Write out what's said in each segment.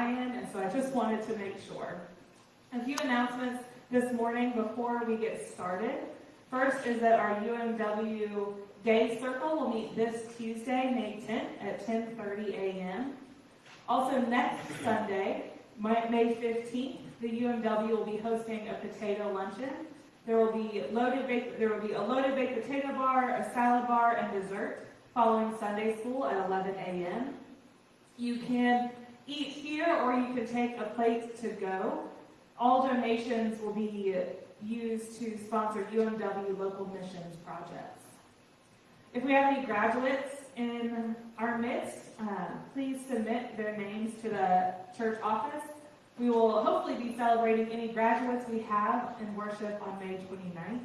and so I just wanted to make sure. A few announcements this morning before we get started. First is that our UMW Day Circle will meet this Tuesday, May 10th at 10:30 a.m. Also next Sunday, May 15th, the UMW will be hosting a potato luncheon. There will be loaded baked, there will be a loaded baked potato bar, a salad bar, and dessert following Sunday school at 11 a.m. You can eat here or you can take a plate to go. All donations will be used to sponsor UMW local missions projects. If we have any graduates in our midst, um, please submit their names to the church office. We will hopefully be celebrating any graduates we have in worship on May 29th.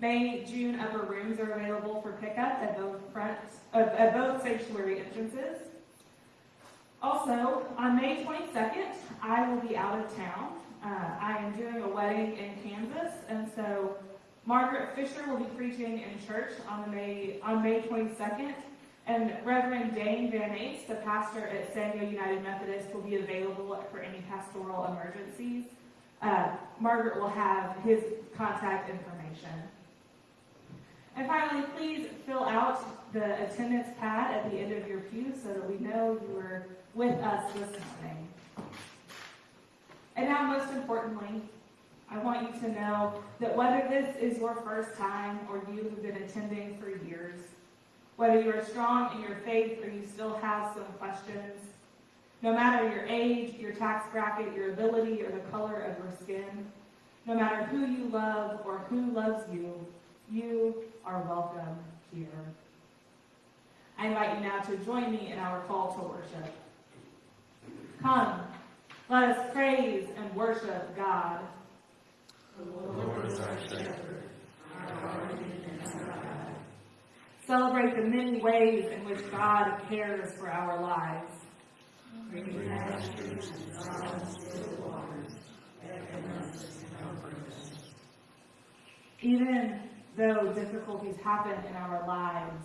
May, June upper rooms are available for pickup at both front, uh, at both sanctuary entrances. Also, on May 22nd, I will be out of town. Uh, I am doing a wedding in Kansas, and so Margaret Fisher will be preaching in church on May on May 22nd, and Reverend Dane Van Ace, the pastor at San Diego United Methodist, will be available for any pastoral emergencies. Uh, Margaret will have his contact information. And finally, please fill out the attendance pad at the end of your pew so that we know you were with us this morning. And now, most importantly, I want you to know that whether this is your first time or you have been attending for years, whether you are strong in your faith or you still have some questions, no matter your age, your tax bracket, your ability, or the color of your skin, no matter who you love or who loves you, you are welcome here. I invite you now to join me in our call to worship. Come, let us praise and worship God. The Lord is our shepherd, our guardian and our God. Celebrate the many ways in which God cares for our lives. Green pastures and silent still waters, beckon us and comfort us. Even though difficulties happen in our lives,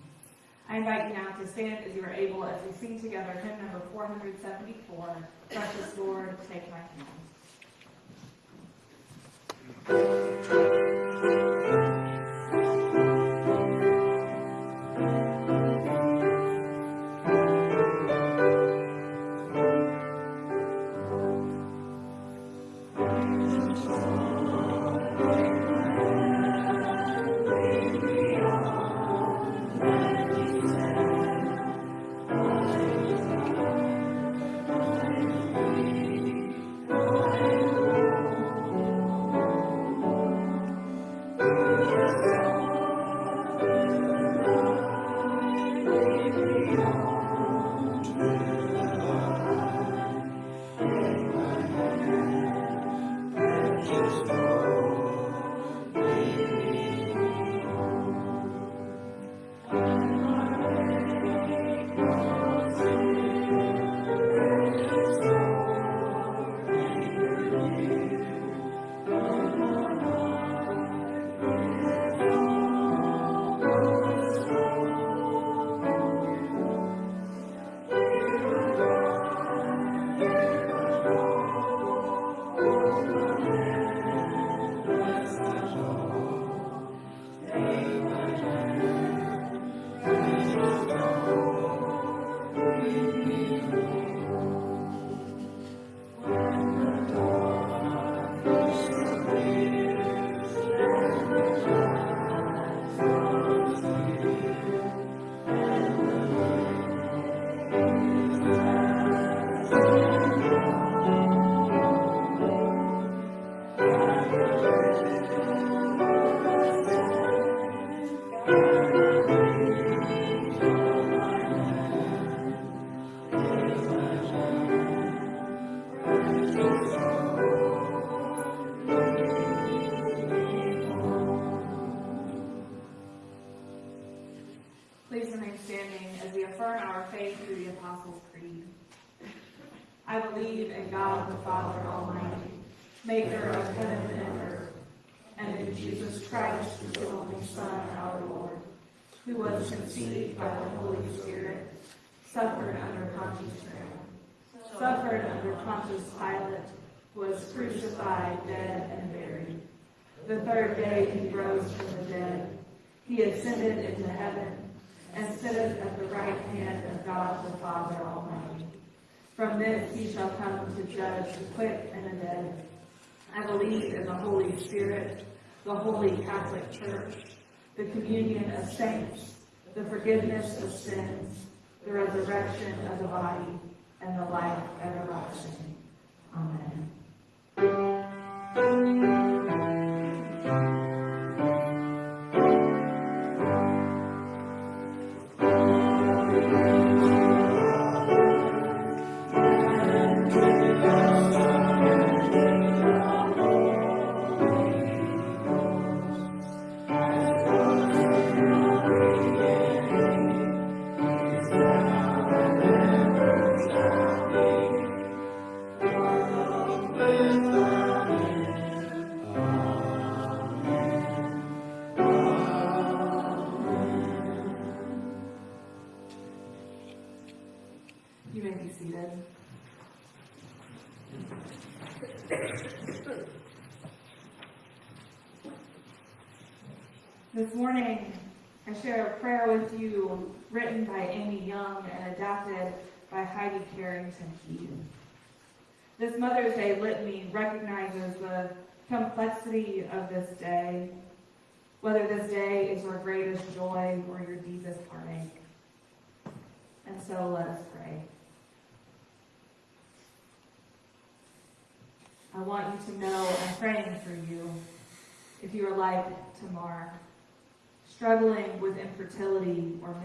I invite you now to stand as you are able as we sing together hymn number 474, Precious Lord, Take My Hand. Holy Catholic Church, the communion of saints, the forgiveness of sins, the resurrection of the body, and the life everlasting. Amen.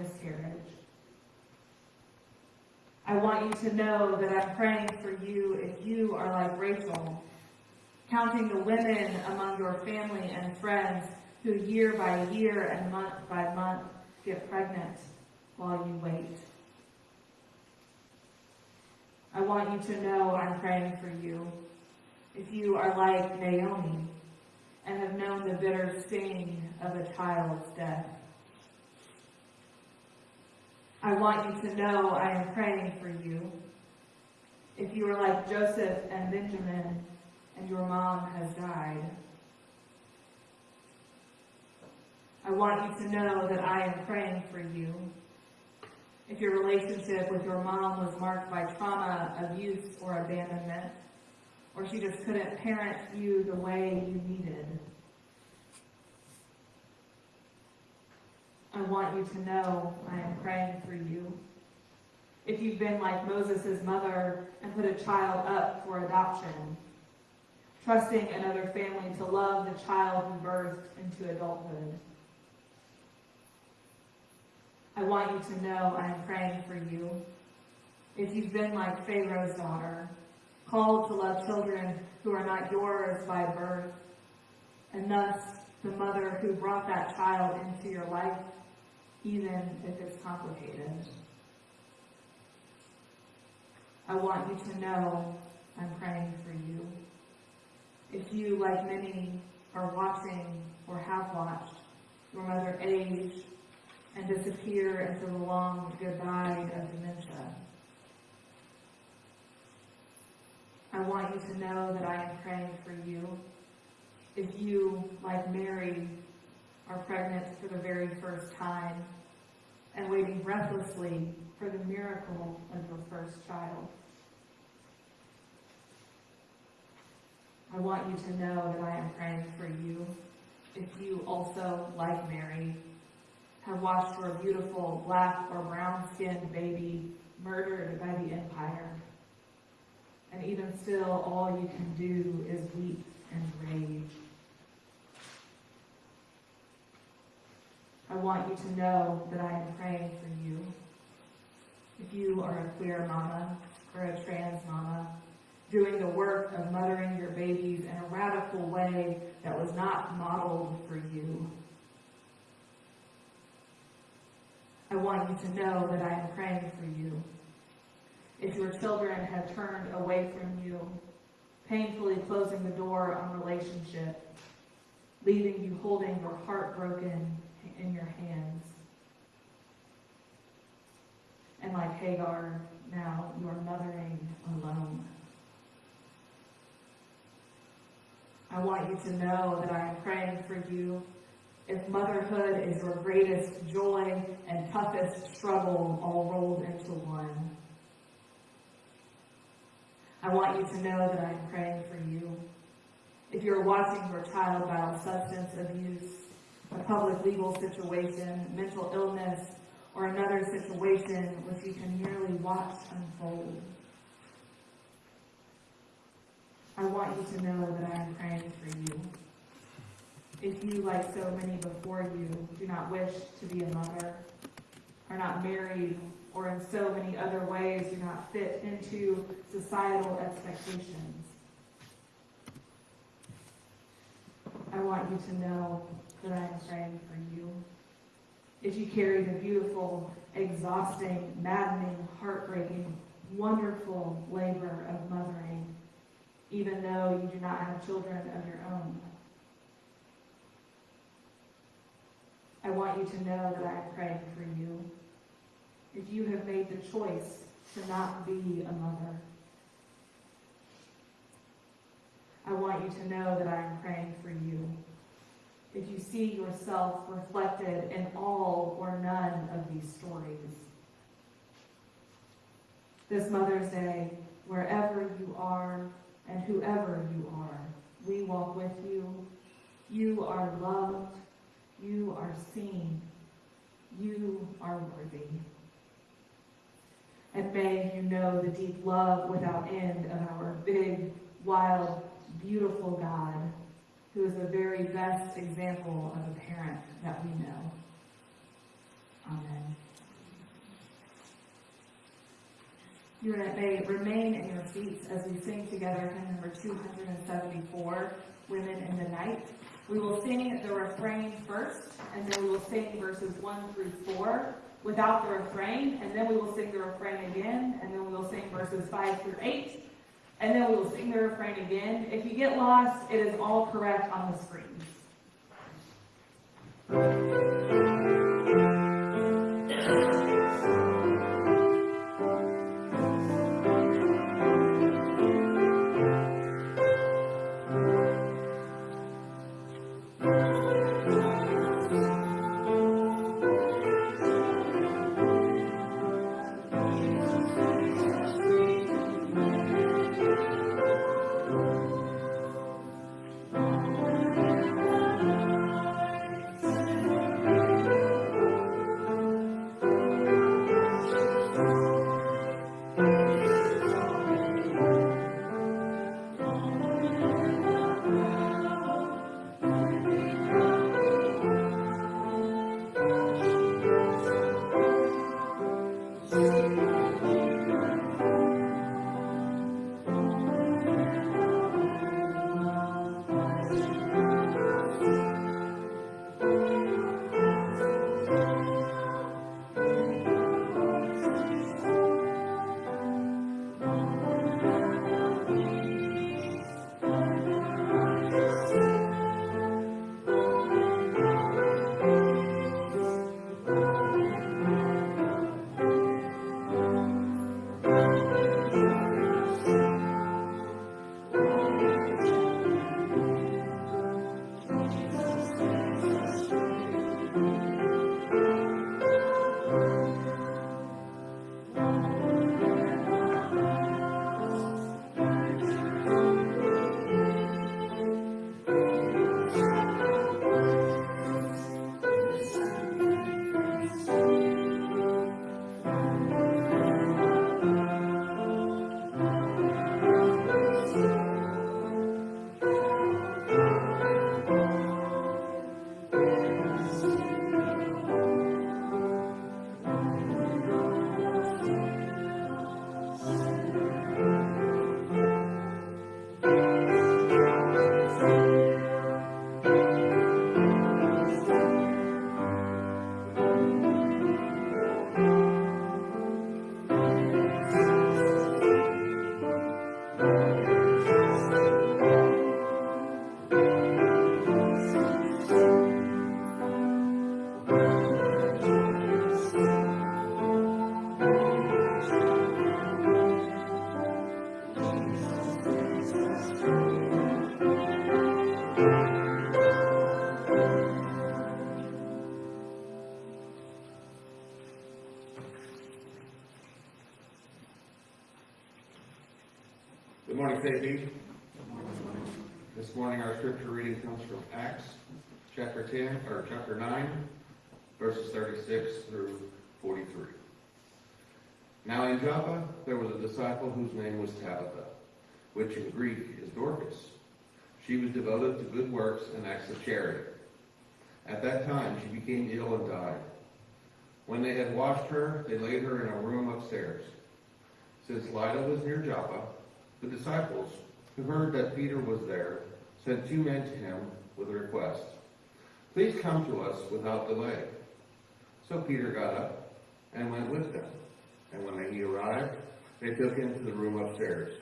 Miscarriage. I want you to know that I'm praying for you if you are like Rachel, counting the women among your family and friends who year by year and month by month get pregnant while you wait. I want you to know I'm praying for you. If you are like Naomi and have known the bitter sting of a child's death. I want you to know I am praying for you. If you are like Joseph and Benjamin and your mom has died. I want you to know that I am praying for you if your relationship with your mom was marked by trauma, abuse, or abandonment, or she just couldn't parent you the way you needed. I want you to know I am praying for you. If you've been like Moses' mother and put a child up for adoption, trusting another family to love the child who birthed into adulthood. I want you to know I am praying for you. If you've been like Pharaoh's daughter, called to love children who are not yours by birth, and thus the mother who brought that child into your life, even if it's complicated. I want you to know I'm praying for you. If you, like many, are watching or have watched your mother age and disappear into the long goodbye of dementia. I want you to know that I am praying for you. If you, like Mary, are pregnant for the very first time and waiting breathlessly for the miracle of your first child. I want you to know that I am praying for you. If you also, like Mary, have watched your beautiful black or brown skinned baby murdered by the empire. And even still, all you can do is weep and rage. I want you to know that I am praying for you. If you are a queer mama or a trans mama, doing the work of mothering your babies in a radical way that was not modeled for you. I want you to know that I am praying for you. If your children have turned away from you, painfully closing the door on relationship, leaving you holding your heart broken in your hands. And like Hagar, now you are mothering alone. I want you to know that I am praying for you. If motherhood is your greatest joy and toughest struggle all rolled into one, I want you to know that I am praying for you. If you're watching your child battle substance abuse, a public legal situation, mental illness, or another situation which you can merely watch unfold, I want you to know that I am praying for you. If you, like so many before you, do not wish to be a mother, are not married, or in so many other ways do not fit into societal expectations, I want you to know that I am praying for you. If you carry the beautiful, exhausting, maddening, heartbreaking, wonderful labor of mothering, even though you do not have children of your own. I want you to know that I am praying for you. If you have made the choice to not be a mother, I want you to know that I am praying for you. If you see yourself reflected in all or none of these stories, this Mother's Day, wherever you are and whoever you are, we walk with you. You are loved. You are seen. You are worthy. And may you know the deep love without end of our big, wild, beautiful God, who is the very best example of a parent that we know. Amen. You may remain in your seats as we sing together hymn number 274, Women in the Night. We will sing the refrain first, and then we will sing verses 1 through 4 without the refrain, and then we will sing the refrain again, and then we will sing verses 5 through 8, and then we will sing the refrain again. If you get lost, it is all correct on the screens. Música which in Greek is Dorcas. She was devoted to good works and acts of charity. At that time, she became ill and died. When they had washed her, they laid her in a room upstairs. Since Lydda was near Joppa, the disciples, who heard that Peter was there, sent two men to him with a request. Please come to us without delay. So Peter got up and went with them. And when he arrived, they took him to the room upstairs.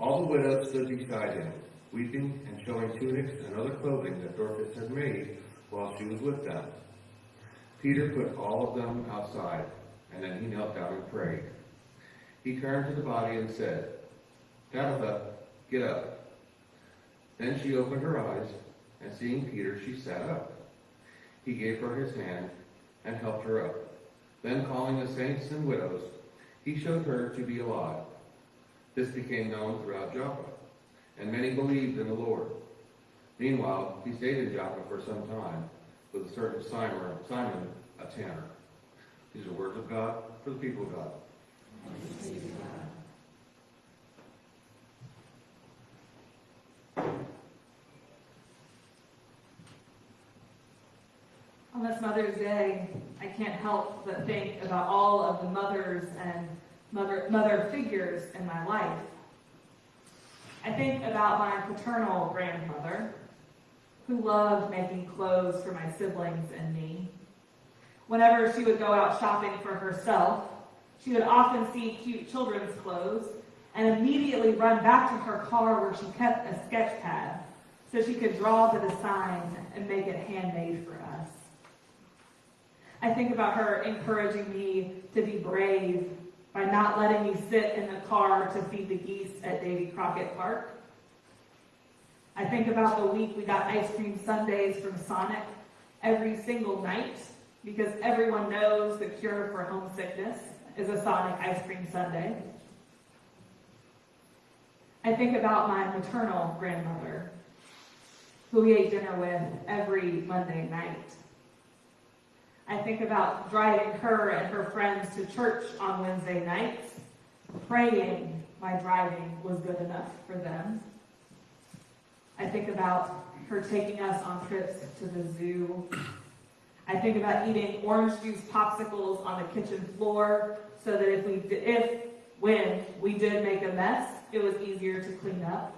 All the widows stood beside him, weeping and showing tunics and other clothing that Dorcas had made while she was with them. Peter put all of them outside, and then he knelt down and prayed. He turned to the body and said, Tabitha, get up. Then she opened her eyes, and seeing Peter, she sat up. He gave her his hand and helped her up. Then calling the saints and widows, he showed her to be alive. This became known throughout Joppa, and many believed in the Lord. Meanwhile, he stayed in Joppa for some time with a certain Simon, Simon, a tanner. These are words of God for the people of God. On this Mother's Day, I can't help but think about all of the mothers and mother, mother figures in my life. I think about my paternal grandmother, who loved making clothes for my siblings and me. Whenever she would go out shopping for herself, she would often see cute children's clothes and immediately run back to her car where she kept a sketch pad so she could draw the designs and make it handmade for us. I think about her encouraging me to be brave by not letting me sit in the car to feed the geese at Davy Crockett Park. I think about the week we got ice cream sundaes from Sonic every single night because everyone knows the cure for homesickness is a Sonic ice cream sundae. I think about my maternal grandmother, who we ate dinner with every Monday night. I think about driving her and her friends to church on Wednesday nights, praying my driving was good enough for them. I think about her taking us on trips to the zoo. I think about eating orange juice popsicles on the kitchen floor so that if we, did, if, when we did make a mess, it was easier to clean up.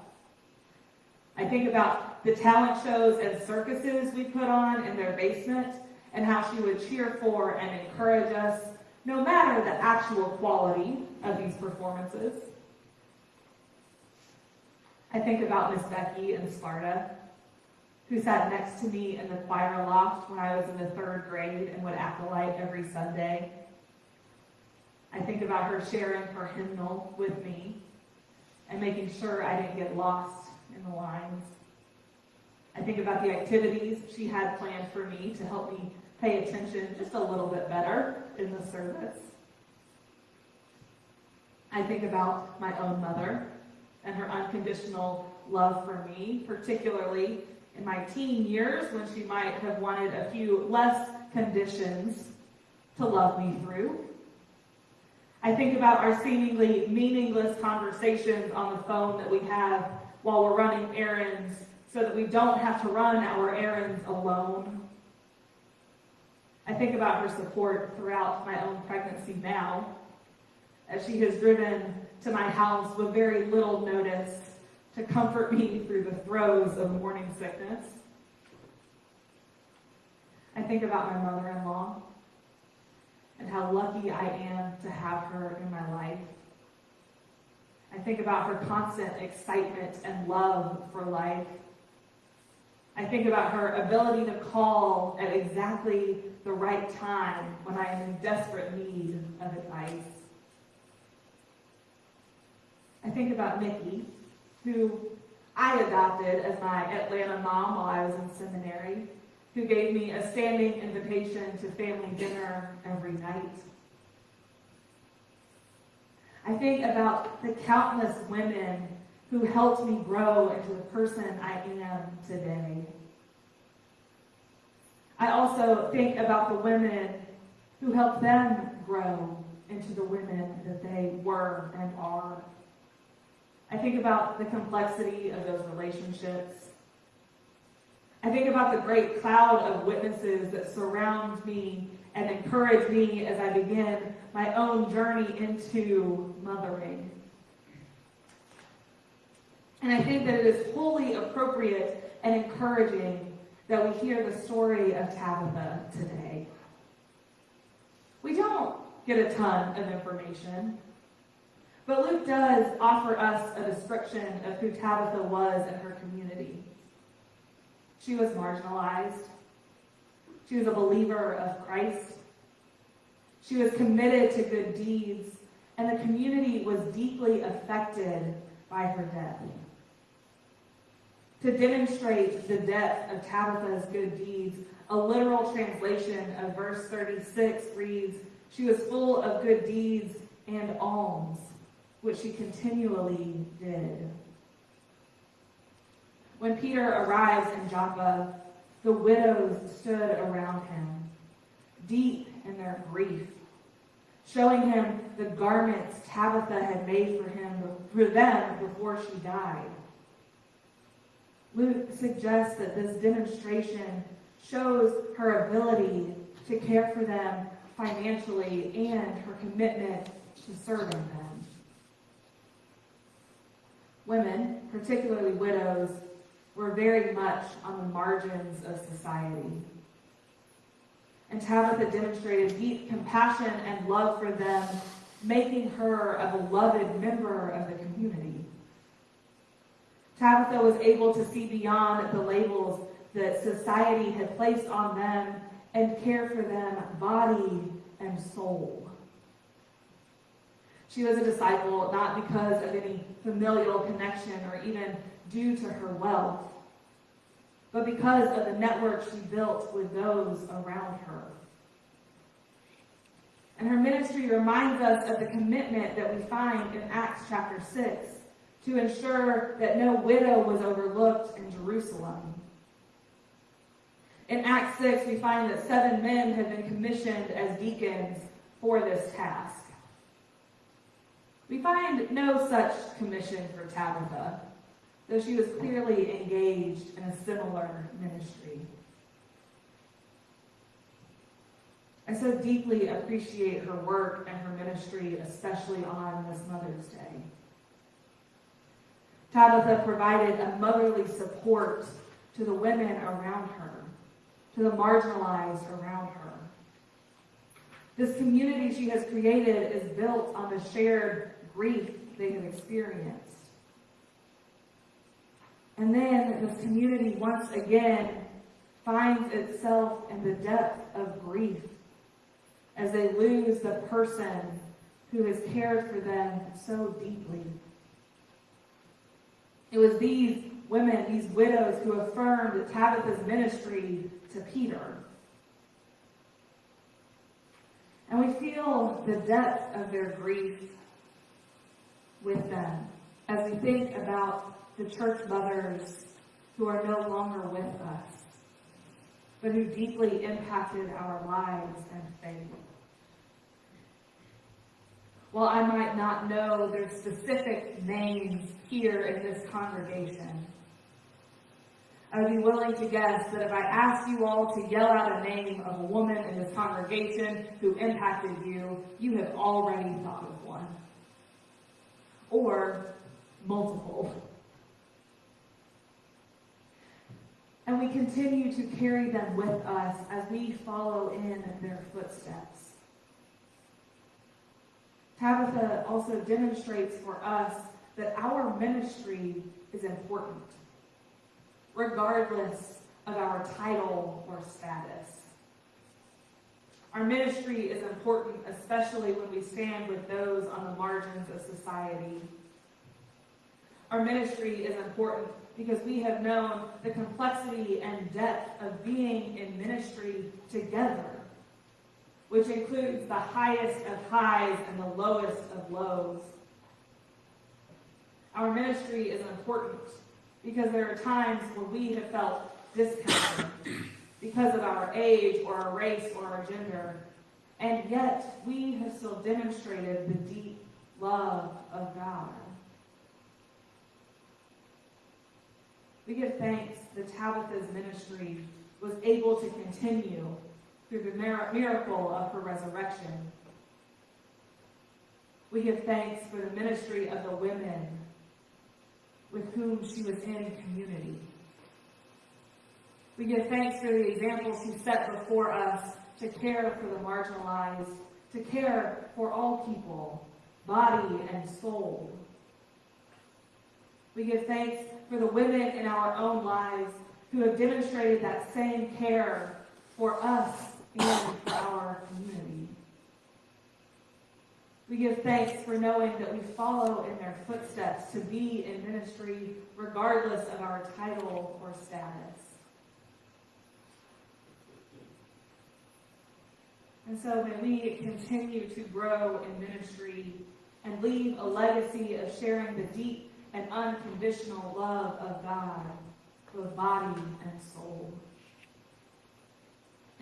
I think about the talent shows and circuses we put on in their basement and how she would cheer for and encourage us, no matter the actual quality of these performances. I think about Miss Becky in Sparta, who sat next to me in the choir loft when I was in the third grade and would acolyte every Sunday. I think about her sharing her hymnal with me and making sure I didn't get lost in the lines. I think about the activities she had planned for me to help me pay attention just a little bit better in the service. I think about my own mother and her unconditional love for me, particularly in my teen years when she might have wanted a few less conditions to love me through. I think about our seemingly meaningless conversations on the phone that we have while we're running errands so that we don't have to run our errands alone. I think about her support throughout my own pregnancy now, as she has driven to my house with very little notice to comfort me through the throes of morning sickness. I think about my mother-in-law and how lucky I am to have her in my life. I think about her constant excitement and love for life. I think about her ability to call at exactly the right time when I am in desperate need of advice. I think about Mickey, who I adopted as my Atlanta mom while I was in seminary, who gave me a standing invitation to family dinner every night. I think about the countless women who helped me grow into the person I am today. I also think about the women who helped them grow into the women that they were and are. I think about the complexity of those relationships. I think about the great cloud of witnesses that surround me and encourage me as I begin my own journey into mothering. And I think that it is wholly appropriate and encouraging that we hear the story of Tabitha today. We don't get a ton of information, but Luke does offer us a description of who Tabitha was in her community. She was marginalized. She was a believer of Christ. She was committed to good deeds, and the community was deeply affected by her death. To demonstrate the depth of Tabitha's good deeds, a literal translation of verse 36 reads, She was full of good deeds and alms, which she continually did. When Peter arrives in Joppa, the widows stood around him, deep in their grief, showing him the garments Tabitha had made for him for them before she died. Luke suggests that this demonstration shows her ability to care for them financially and her commitment to serving them. Women, particularly widows, were very much on the margins of society. And Tabitha demonstrated deep compassion and love for them, making her a beloved member of the community. Was able to see beyond the labels that society had placed on them and care for them body and soul. She was a disciple not because of any familial connection or even due to her wealth, but because of the network she built with those around her. And her ministry reminds us of the commitment that we find in Acts chapter 6 to ensure that no widow was overlooked in Jerusalem. In Acts 6, we find that seven men had been commissioned as deacons for this task. We find no such commission for Tabitha, though she was clearly engaged in a similar ministry. I so deeply appreciate her work and her ministry, especially on this Mother's Day. Tabitha provided a motherly support to the women around her, to the marginalized around her. This community she has created is built on the shared grief they have experienced. And then this community once again finds itself in the depth of grief as they lose the person who has cared for them so deeply. It was these women, these widows, who affirmed Tabitha's ministry to Peter. And we feel the depth of their grief with them as we think about the church mothers who are no longer with us, but who deeply impacted our lives and faith. While I might not know their specific names here in this congregation, I would be willing to guess that if I asked you all to yell out a name of a woman in this congregation who impacted you, you have already thought of one. Or multiple. And we continue to carry them with us as we follow in their footsteps. Tabitha also demonstrates for us that our ministry is important, regardless of our title or status. Our ministry is important, especially when we stand with those on the margins of society. Our ministry is important because we have known the complexity and depth of being in ministry together which includes the highest of highs and the lowest of lows. Our ministry is important because there are times when we have felt discounted because of our age or our race or our gender, and yet we have still demonstrated the deep love of God. We give thanks that Tabitha's ministry was able to continue through the miracle of her resurrection. We give thanks for the ministry of the women with whom she was in community. We give thanks for the examples she set before us to care for the marginalized, to care for all people, body and soul. We give thanks for the women in our own lives who have demonstrated that same care for us for our community. We give thanks for knowing that we follow in their footsteps to be in ministry regardless of our title or status. And so may we continue to grow in ministry and leave a legacy of sharing the deep and unconditional love of God, both body and soul.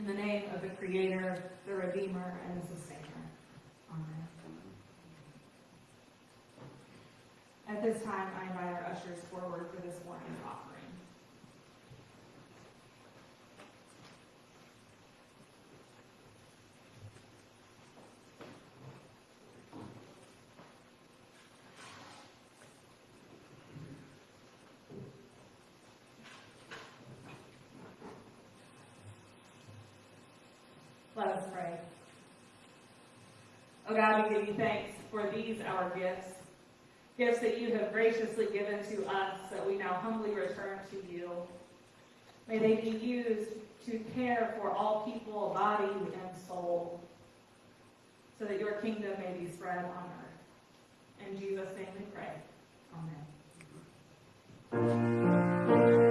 In the name of the Creator, the Redeemer, and the Sustainer. Amen. At this time, I invite our ushers forward for this morning's offering. Let us pray. Oh God, we give you thanks for these our gifts, gifts that you have graciously given to us that we now humbly return to you. May they be used to care for all people, body and soul, so that your kingdom may be spread on earth. In Jesus' name we pray. Amen.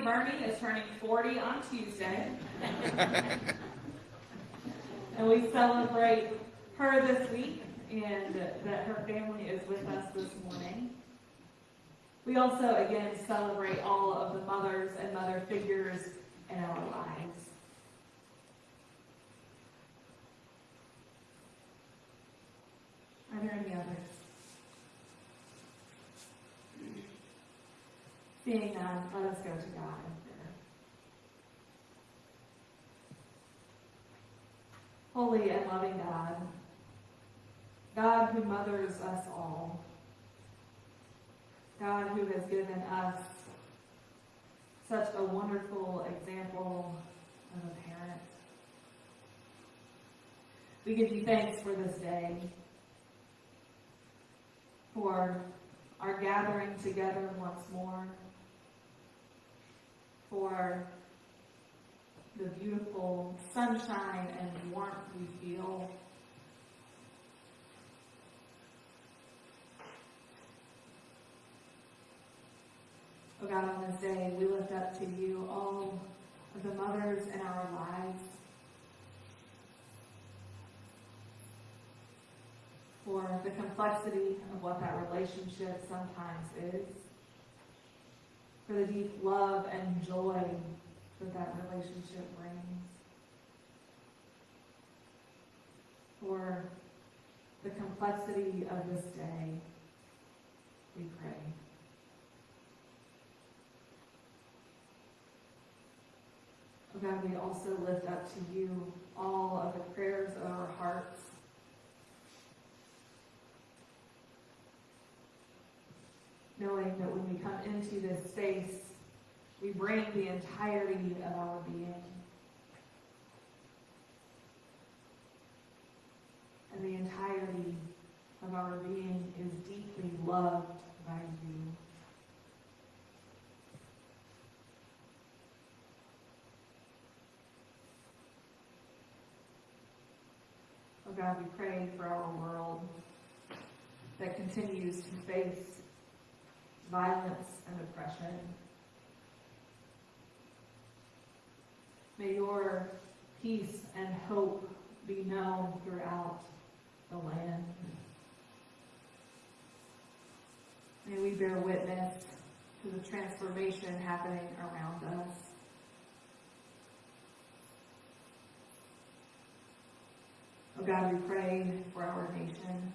Burney is turning 40 on Tuesday. and we celebrate her this week and that her family is with us this morning. We also, again, celebrate all of the mothers and mother figures in our lives. Are there any others? Being none, let us go to God. Holy and loving God, God who mothers us all, God who has given us such a wonderful example of a parent. We give you thanks for this day, for our gathering together once more for the beautiful sunshine and warmth we feel. Oh God, on this day, we lift up to you all of the mothers in our lives. For the complexity of what that relationship sometimes is. For the deep love and joy that that relationship brings. For the complexity of this day, we pray. God, we also lift up to you all of the prayers of our hearts. Knowing that when we come into this space, we bring the entirety of our being. And the entirety of our being is deeply loved by you. Oh God, we pray for our world that continues to face violence and oppression. May your peace and hope be known throughout the land. May we bear witness to the transformation happening around us. Oh God, we pray for our nation.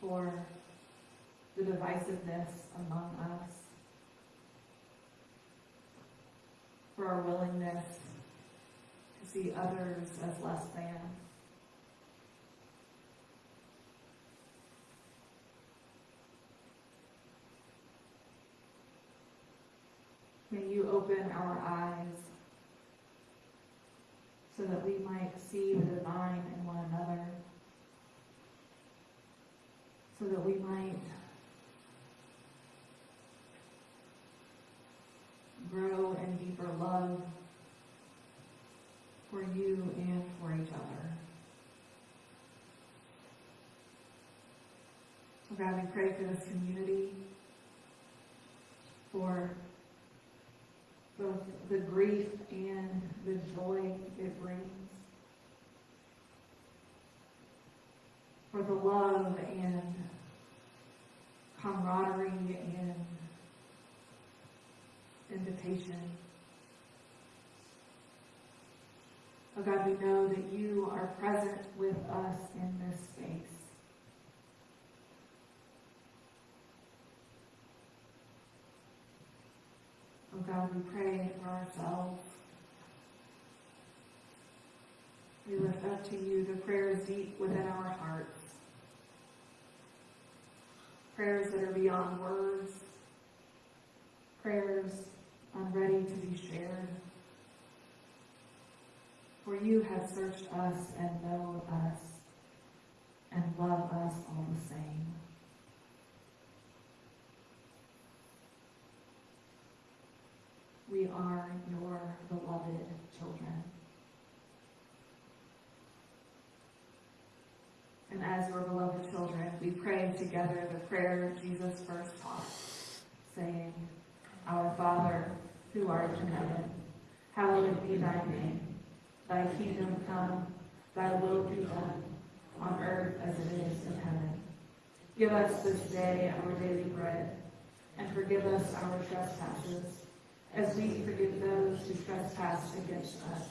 For the divisiveness among us. For our willingness to see others as less than. May you open our eyes so that we might see the divine in one another, so that we might grow in deeper love for you and for each other. So God, we pray for this community, for both the grief and the joy it brings. For the love and camaraderie and invitation. Oh God, we know that you are present with us in this space. Oh God, we pray for ourselves. We lift up to you the prayers deep within our hearts. Prayers that are beyond words. Prayers I'm ready to be shared. For you have searched us and know us and love us all the same. We are your beloved children. And as your beloved children, we pray together the prayer Jesus first taught, saying, Our Father, who art in heaven, hallowed be thy name. Thy kingdom come, thy will be done, on earth as it is in heaven. Give us this day our daily bread, and forgive us our trespasses, as we forgive those who trespass against us.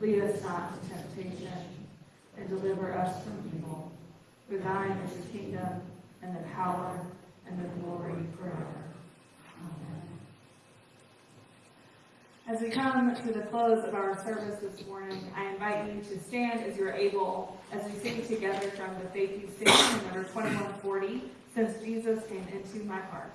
Lead us not to temptation, and deliver us from evil. For thine is the kingdom, and the power, and the glory forever. Amen. As we come to the close of our service this morning, I invite you to stand as you're able as we sing together from the Faith You Sing, number 2140, Since Jesus Came Into My Heart.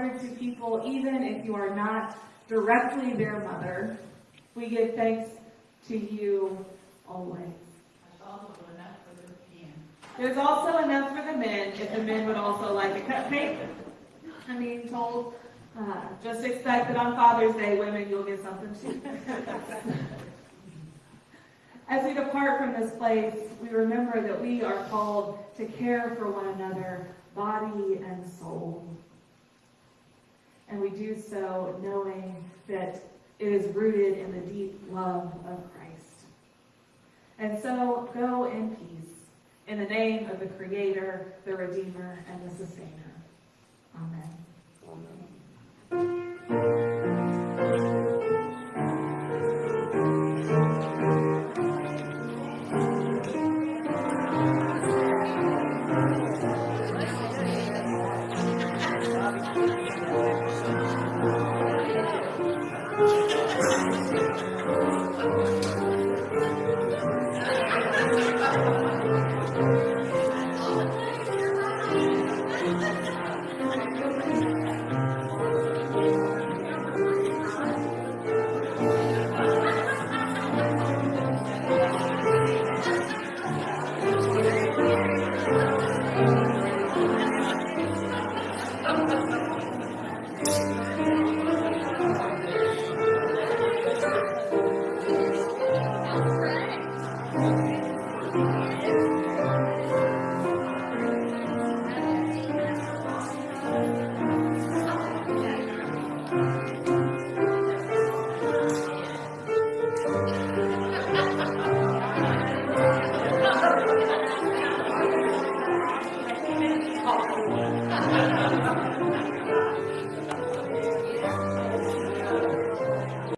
Have mothered to people, even if you are not directly their mother. We give thanks to you always. There's also enough for the men, if the men would also like a cupcake. I'm being told, uh, just expect that on Father's Day, women, you'll get something too. As we depart from this place, we remember that we are called to care for one another body and soul. And we do so knowing that it is rooted in the deep love of Christ. And so go in peace, in the name of the Creator, the Redeemer, and the Sustainer. Amen.